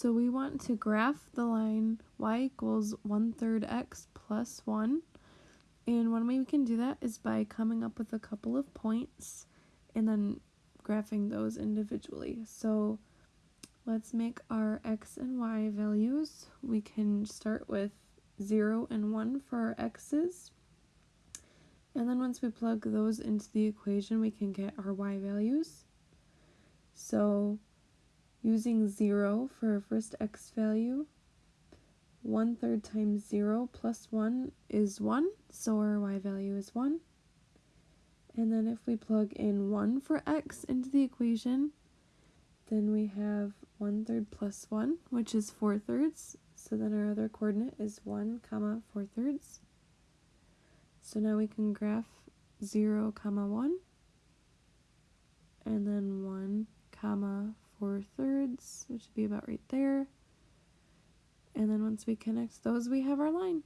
So we want to graph the line y equals 1 third x plus 1. And one way we can do that is by coming up with a couple of points and then graphing those individually. So let's make our x and y values. We can start with 0 and 1 for our x's. And then once we plug those into the equation, we can get our y values. So using 0 for our first x value, 1 third times 0 plus 1 is 1, so our y value is 1. And then if we plug in 1 for x into the equation, then we have 1 third plus 1, which is 4 thirds. So then our other coordinate is 1 comma 4 thirds. So now we can graph 0 comma 1, and then 1 comma 4 thirds, which would be about right there. And then once we connect those, we have our line.